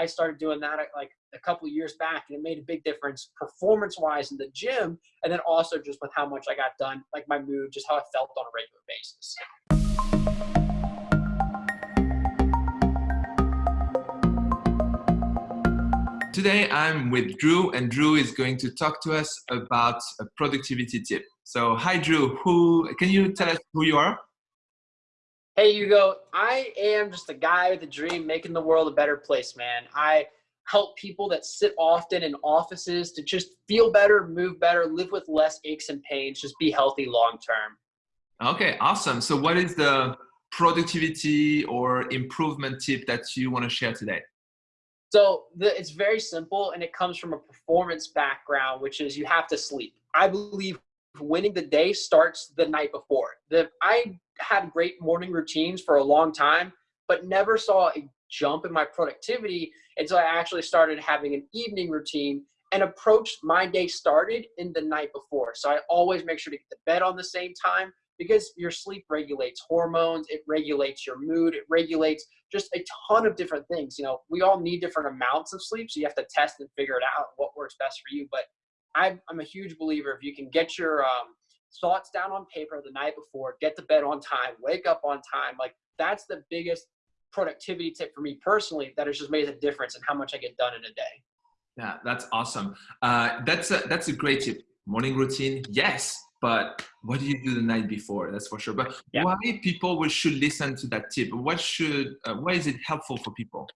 I started doing that uh, like a couple years back, and it made a big difference performance-wise in the gym, and then also just with how much I got done, like my mood, just how I felt on a regular basis. Today I'm with Drew and Drew is going to talk to us about a productivity tip. So hi Drew, who can you tell us who you are? Hey Hugo, I am just a guy with a dream making the world a better place, man. I help people that sit often in offices to just feel better, move better, live with less aches and pains, just be healthy long term. Okay, awesome. So what is the productivity or improvement tip that you want to share today? So the, it's very simple and it comes from a performance background, which is you have to sleep. I believe winning the day starts the night before. The, I had great morning routines for a long time, but never saw a jump in my productivity until I actually started having an evening routine and approached my day started in the night before. So I always make sure to get to bed on the same time because your sleep regulates hormones, it regulates your mood, it regulates just a ton of different things. You know, we all need different amounts of sleep, so you have to test and figure it out what works best for you. But I'm, I'm a huge believer if you can get your um, thoughts down on paper the night before, get to bed on time, wake up on time, like that's the biggest productivity tip for me personally that has just made a difference in how much I get done in a day. Yeah, that's awesome. Uh, that's a, that's a great tip. Morning routine, yes, but what do you do the night before that's for sure but yeah. why people should listen to that tip what should uh, why is it helpful for people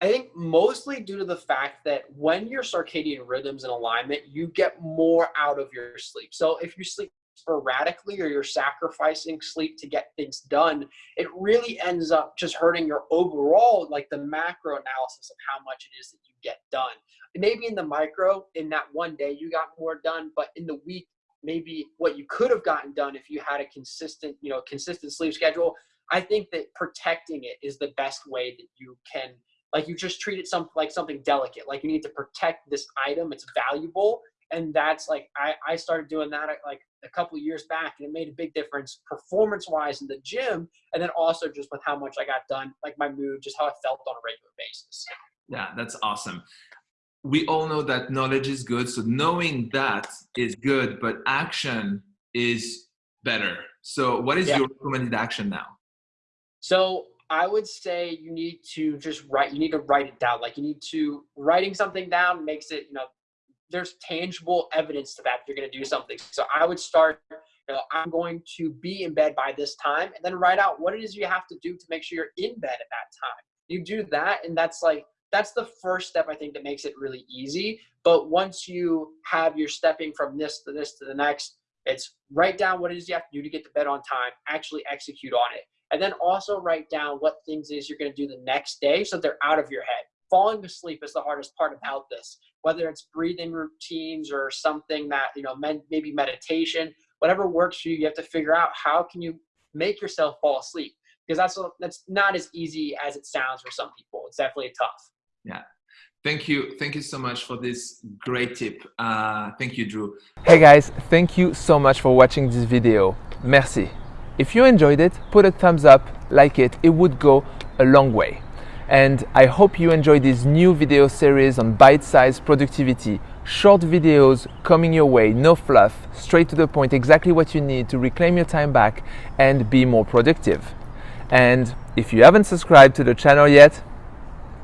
i think mostly due to the fact that when your circadian rhythms in alignment you get more out of your sleep so if you sleep sporadically or you're sacrificing sleep to get things done it really ends up just hurting your overall like the macro analysis of how much it is that you get done maybe in the micro in that one day you got more done but in the week maybe what you could have gotten done if you had a consistent, you know, consistent sleep schedule. I think that protecting it is the best way that you can, like you just treat it some like something delicate. Like you need to protect this item; it's valuable, and that's like I I started doing that like a couple years back, and it made a big difference performance wise in the gym, and then also just with how much I got done, like my mood, just how I felt on a regular basis. Yeah, that's awesome we all know that knowledge is good. So knowing that is good, but action is better. So what is yeah. your recommended action now? So I would say you need to just write, you need to write it down. Like you need to, writing something down makes it, you know, there's tangible evidence to that you're going to do something. So I would start, you know, I'm going to be in bed by this time and then write out what it is you have to do to make sure you're in bed at that time. You do that and that's like that's the first step I think that makes it really easy. But once you have your stepping from this to this to the next, it's write down what it is you have to do to get to bed on time, actually execute on it. And then also write down what things is you're going to do the next day so they're out of your head. Falling asleep is the hardest part about this, whether it's breathing routines or something that, you know, maybe meditation, whatever works for you, you have to figure out how can you make yourself fall asleep because that's that's not as easy as it sounds for some people. It's definitely tough. Yeah. Thank you. Thank you so much for this great tip. Uh, thank you, Drew. Hey guys, thank you so much for watching this video. Merci. If you enjoyed it, put a thumbs up, like it. It would go a long way. And I hope you enjoy this new video series on bite-sized productivity. Short videos coming your way, no fluff, straight to the point, exactly what you need to reclaim your time back and be more productive. And if you haven't subscribed to the channel yet,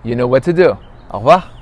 you know what to do. Au revoir.